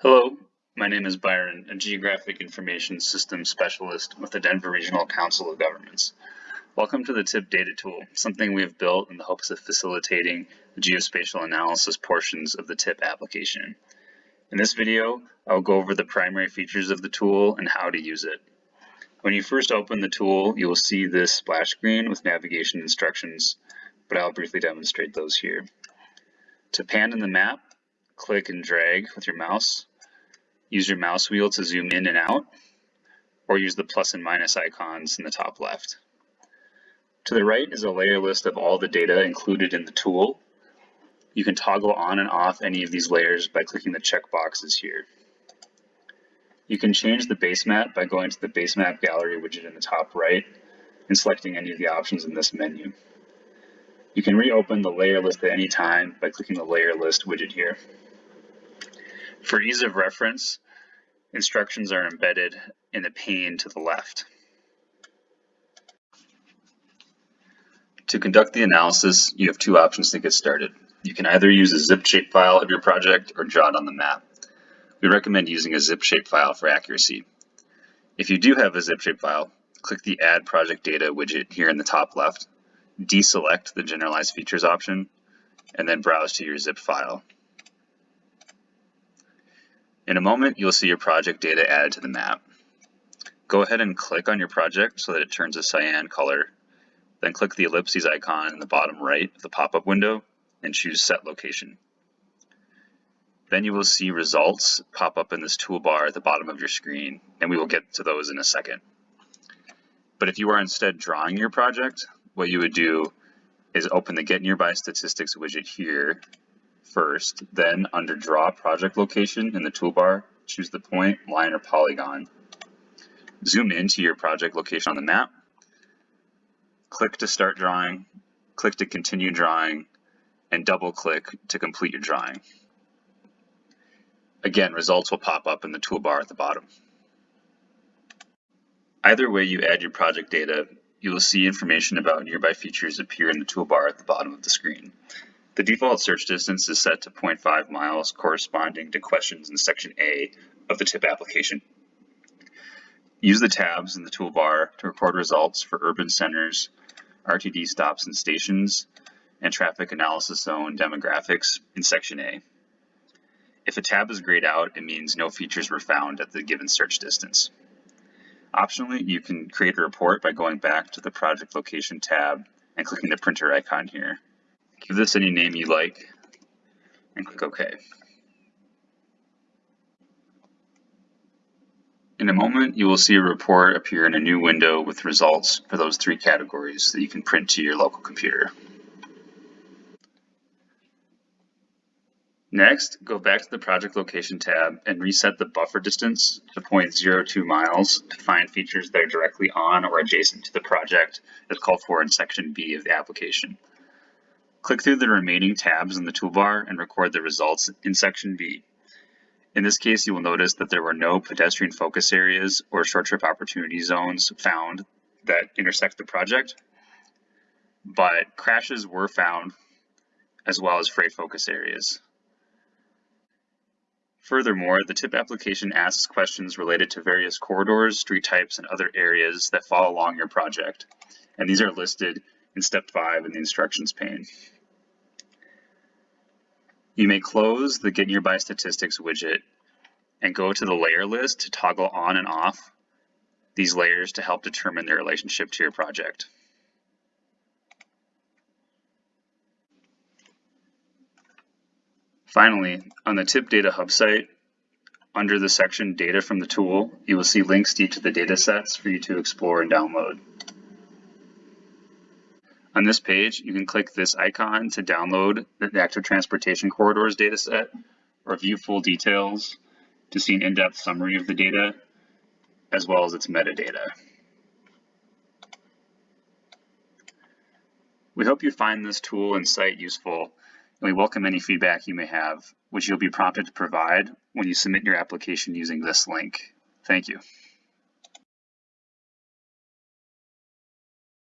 Hello, my name is Byron, a Geographic Information Systems Specialist with the Denver Regional Council of Governments. Welcome to the TIP Data Tool, something we have built in the hopes of facilitating the geospatial analysis portions of the TIP application. In this video, I'll go over the primary features of the tool and how to use it. When you first open the tool, you will see this splash screen with navigation instructions, but I'll briefly demonstrate those here. To pan in the map, click and drag with your mouse Use your mouse wheel to zoom in and out, or use the plus and minus icons in the top left. To the right is a layer list of all the data included in the tool. You can toggle on and off any of these layers by clicking the check boxes here. You can change the base map by going to the base map gallery widget in the top right and selecting any of the options in this menu. You can reopen the layer list at any time by clicking the layer list widget here. For ease of reference, instructions are embedded in the pane to the left. To conduct the analysis, you have two options to get started. You can either use a zip shapefile of your project or draw it on the map. We recommend using a zip shapefile for accuracy. If you do have a zip shapefile, click the Add Project Data widget here in the top left, deselect the Generalized Features option, and then browse to your zip file. In a moment, you'll see your project data added to the map. Go ahead and click on your project so that it turns a cyan color. Then click the ellipses icon in the bottom right of the pop-up window and choose Set Location. Then you will see results pop up in this toolbar at the bottom of your screen, and we will get to those in a second. But if you are instead drawing your project, what you would do is open the Get Nearby Statistics widget here first, then under Draw Project Location in the toolbar, choose the point, line, or polygon. Zoom into your project location on the map, click to start drawing, click to continue drawing, and double click to complete your drawing. Again, results will pop up in the toolbar at the bottom. Either way you add your project data, you will see information about nearby features appear in the toolbar at the bottom of the screen. The default search distance is set to 0.5 miles corresponding to questions in section A of the TIP application. Use the tabs in the toolbar to record results for urban centers, RTD stops and stations, and traffic analysis zone demographics in section A. If a tab is grayed out, it means no features were found at the given search distance. Optionally, you can create a report by going back to the project location tab and clicking the printer icon here. Give this any name you like and click OK. In a moment, you will see a report appear in a new window with results for those three categories that you can print to your local computer. Next, go back to the project location tab and reset the buffer distance to 0.02 miles to find features that are directly on or adjacent to the project as called for in section B of the application. Click through the remaining tabs in the toolbar and record the results in section B. In this case, you will notice that there were no pedestrian focus areas or short trip opportunity zones found that intersect the project, but crashes were found as well as freight focus areas. Furthermore, the TIP application asks questions related to various corridors, street types, and other areas that fall along your project, and these are listed in step five in the instructions pane. You may close the Get Nearby Statistics widget and go to the layer list to toggle on and off these layers to help determine their relationship to your project. Finally, on the TIP Data Hub site, under the section Data from the Tool, you will see links to each of the data sets for you to explore and download. On this page, you can click this icon to download the Active Transportation Corridors dataset or view full details to see an in-depth summary of the data, as well as its metadata. We hope you find this tool and site useful, and we welcome any feedback you may have, which you'll be prompted to provide when you submit your application using this link. Thank you.